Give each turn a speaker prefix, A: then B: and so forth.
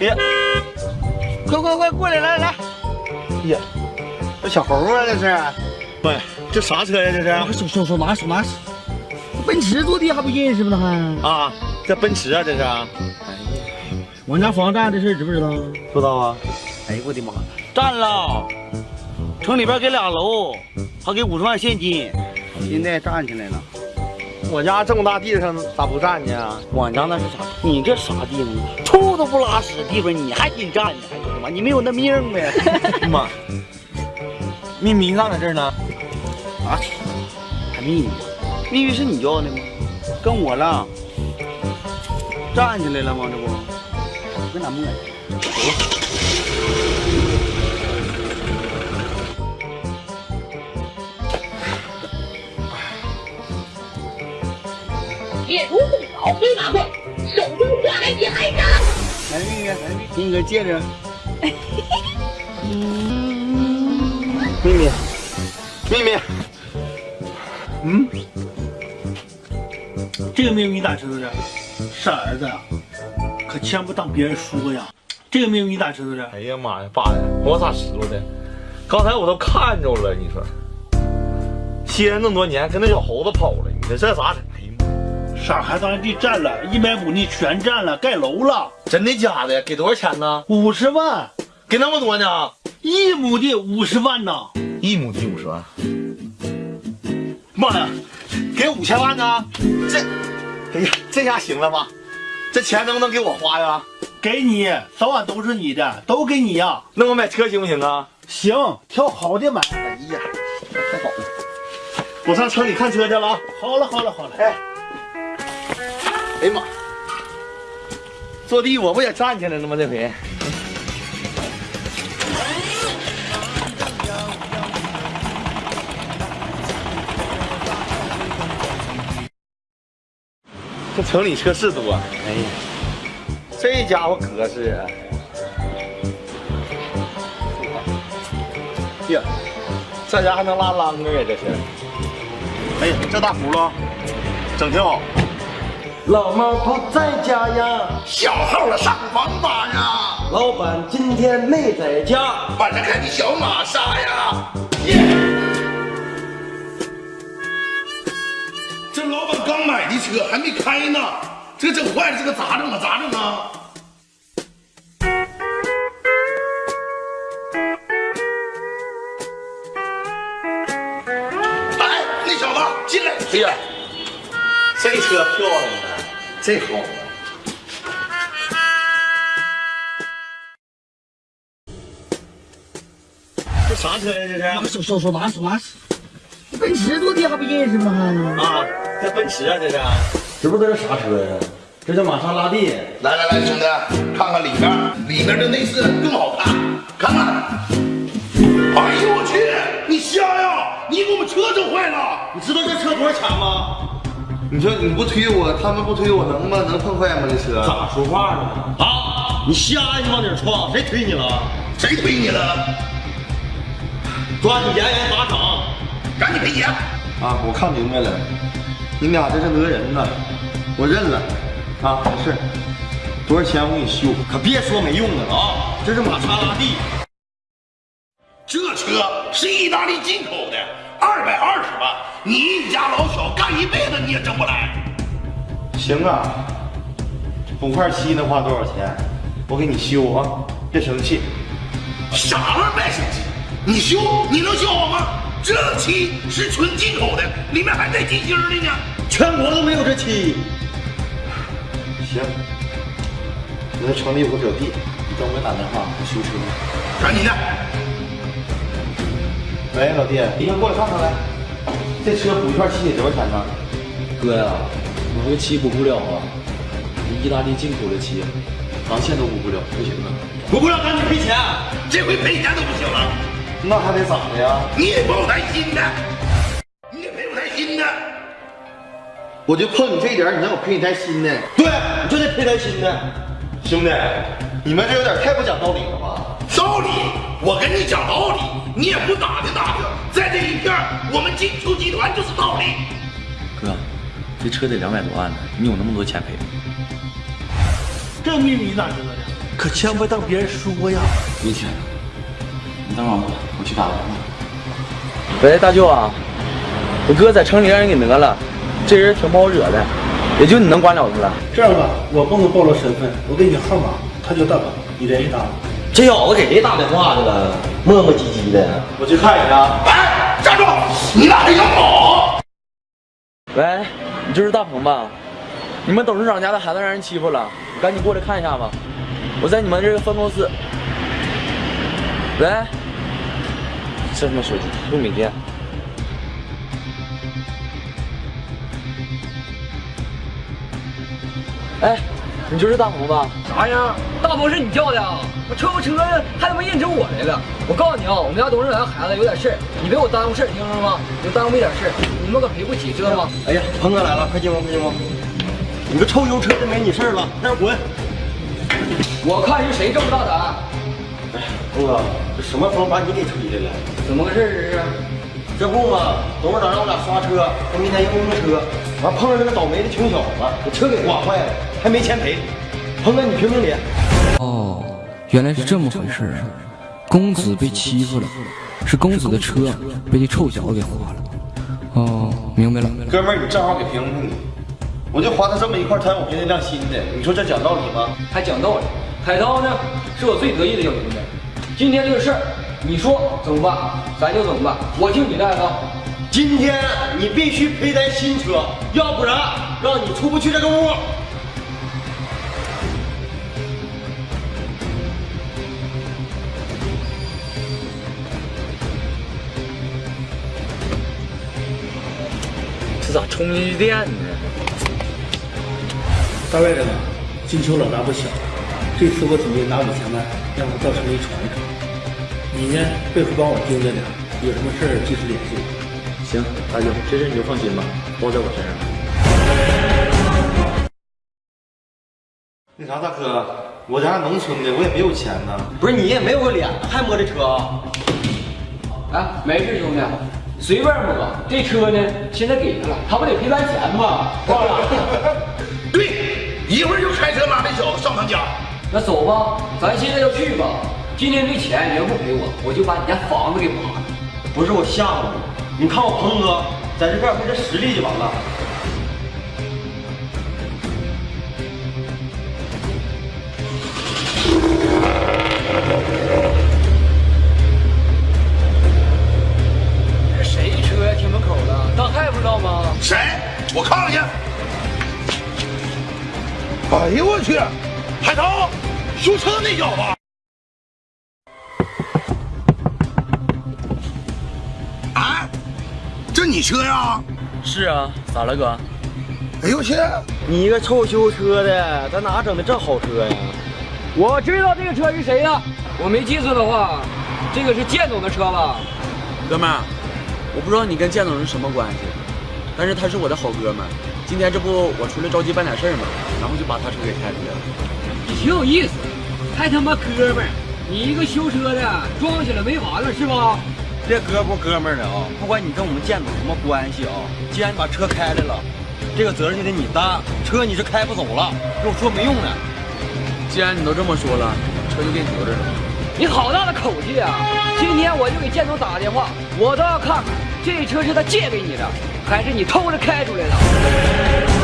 A: 哎呀，快快快过来，来来！哎呀，这小猴啊，这是？喂，这啥车呀？这是？
B: 手手手拿手拿。奔驰坐地还不认识吗？
A: 还啊，这奔驰啊，这是。哎呀，
B: 我家房占的事知不知道？
A: 知道啊。哎呦我的妈，占了！城里边给俩楼，还给五十万现金，现在站起来了。我家这么大地上咋不占呢？我家那是啥？你这啥地方？臭都不拉屎的地方，你还紧占呢？哎呦我的妈！你没有那命呗！妈，秘密咋在这儿呢。啊？还秘密？秘密是你要的吗？跟我了。站起来了吗？这不？跟咱磨叽。走。
C: 铁如动脑飞马快，手中抓来你还敢？
A: 来秘密，来秘密，给你个戒指。秘密，秘密。
B: 嗯，这个秘密你咋知道的？傻儿子，可千万不当别人说呀。这个秘密你咋知道的？
A: 哎呀妈呀，爸呀，我咋知道的？刚才我都看着了，你说，歇了那么多年，跟那小猴子跑了，你说这咋整？
B: 傻孩子，咱地占了一百亩地全占了，盖楼了，
A: 真的假的？给多少钱呢？
B: 五十万，
A: 给那么多呢？
B: 一亩地五十万呢？
A: 一亩地五十万？妈呀，给五千万呢？这，哎呀，这下行了吧？这钱能不能给我花呀？
B: 给你，早晚都是你的，都给你呀。
A: 那我买车行不行啊？
B: 行，挑好的买。
A: 哎呀，太好了，我上城里看车去了啊。
B: 好了，好了，好了，哎。
A: 哎呀妈！坐地我不也站起来了吗？这回，这城里车是多。哎呀，这家伙格式啊！呀，这家还能拉啷个呀？这是。哎呀，这大轱辘整挺好。
D: 老猫不在家呀，
E: 小号了上房吧呀，
D: 老板今天没在家，
E: 晚上开的小玛莎呀。这老板刚买的车还没开呢，这整坏了，这个咋整啊？咋整啊？哎，那小子进来！
A: 哎呀，这车漂亮啊！这好，这啥车呀？这
B: 是手手手拿手拿，奔驰坐地还不认识吗？
A: 啊，这奔驰啊，这是，
D: 知不知道这啥车呀？这叫玛莎拉蒂。
E: 来来来，兄弟，看看里面，里面的内饰更好看，看看。哎呦我去，你瞎呀？你给我们车整坏了？
A: 你知道这车多少钱吗？你说你不推我，他们不推我，能吗？能碰坏吗？这车
D: 咋说话呢？
A: 啊！你瞎呀？你往哪儿撞？谁推你了？
E: 谁推你了？
A: 抓紧严严罚场，
E: 赶紧赔钱！
A: 啊！我看明白了，你俩这是讹人呢，我认了。啊，没事，多少钱我给你修，可别说没用的啊！这是玛莎拉蒂，
E: 这车是意大利进口的，二百二十万。你一家老小干一辈子你也挣不来。
A: 行啊，补块漆能花多少钱？我给你修啊，别生气。
E: 啥玩意儿别生气？你修你能修好吗？这漆是纯进口的，里面还带金星的呢。
A: 全国都没有这漆。行，我在城里有个表弟，你等我打电话修车。
E: 赶紧的。
A: 喂，老弟，你先过来看看来。这车补一块漆得多少钱呢？
D: 哥呀，我这个漆补不了啊，意大利进口的漆，钢线都补不了，不行啊！
A: 补不了赶紧赔钱，
E: 这回赔钱都不行了。
A: 那还得咋的呀？
E: 你也不台新的，你也赔我台新的。
A: 我就碰你这一点，你让我赔你台新的？
D: 对，你就得赔台新的。
A: 兄弟，你们这有点太不讲道理了吧？
E: 道理？我跟你讲道理，你也不打听打听，在这一片，我们金秋集团就是道理。
D: 哥，这车得两百多万呢，你有那么多钱赔吗？
B: 这秘密你咋知道的？可千万别当别人说呀。
D: 明天，你等会儿吧，我去打个电话。喂，大舅啊，我哥在城里让人给讹了，这人挺不好惹的，也就你能管了他了。
B: 这样吧，我不能暴露身份，我给你号码，他叫大宝，你联系他。
F: 这小子给谁打电话去了？磨磨唧唧的。
B: 我去看一下。
E: 哎，站住！你俩还想跑？
D: 喂，你就是大鹏吧？你们董事长家的孩子让人欺负了，赶紧过来看一下吧。我在你们这个分公司。喂，这他妈手机又没电。哎，你就是大鹏吧？
G: 啥呀？大鹏是你叫的啊？我车不车还他妈认成我来了！我告诉你啊，我们家董事长家孩子有点事儿，你别给我耽误事儿，听着吗？就耽误一点事儿，你们可赔不起，知道吗？
F: 哎呀，鹏哥来了，快进屋，快进屋。你个臭油车的，没你事儿了，赶紧滚！
G: 我看是谁这么大胆？
F: 哎，鹏哥，这什么风把你给吹来了？
G: 怎么个事儿这是？
F: 这不嘛，董事长让我俩刷车，说明天要用车，完碰上这个倒霉的穷小子，把车给刮坏了，还没钱赔。鹏哥，你评评理。
H: 哦，原来是这么回事啊！公子被欺负了，是公子的车被这臭小子给划了。哦，明白了。
F: 哥们儿，你正好给评评理。我就划他这么一块贪我便宜辆新的，你说这讲道理吗？
G: 还讲道理？海涛呢，是我最得意的小兄弟。今天这个事儿，你说怎么办，咱就怎么办。我听你的，海涛。
F: 今天你必须赔咱新车，要不然让你出不去这个屋。
D: 充进去电呢？
B: 大外人啊，金秋老大不小，这次我准备拿五千万让他到城里闯一闯。你呢，背后帮我盯着点，有什么事儿及时联系我。
D: 行，大舅，这事你就放心吧，包在我身上。
F: 那啥，大哥，我家农村的，我也没有钱呢。不是你也没有个脸，还摸这车啊？
G: 哎，没事，兄弟，随便摸。这车呢，现在给他了，他不得赔咱钱吗？忘了。
E: 对，一会儿就开车拉这小子上他家。
G: 那走吧，咱现在就去吧。今天这钱你要不赔我，我就把你家房子给扒了。
F: 不是我吓唬你，你看我鹏哥在这干出这实力就完了。
E: 我看看去。哎呦我去！海涛，修车那小子。啊，这你车呀？
D: 是啊，咋了哥？
E: 哎呦我去！
F: 你一个臭修车的，咱哪整的这好车呀？
G: 我知道这个车是谁的，我没记错的话，这个是建总的车吧？
D: 哥们儿，我不知道你跟建总是什么关系，但是他是我的好哥们。今天这不我出来着急办点事儿嘛，然后就把他车给开出去了。
G: 你挺有意思，还他妈哥们儿，你一个修车的装起来没完了是吧？
F: 别哥不哥们儿的啊！不管你跟我们建总什么关系啊，既然你把车开来了，这个责任就得你担。车你是开不走了，跟我说没用的。
D: 既然你都这么说了，车就给你留着了。
G: 你好大的口气啊！今天我就给建总打个电话，我倒要看看这车是他借给你的还是你偷着开出来的？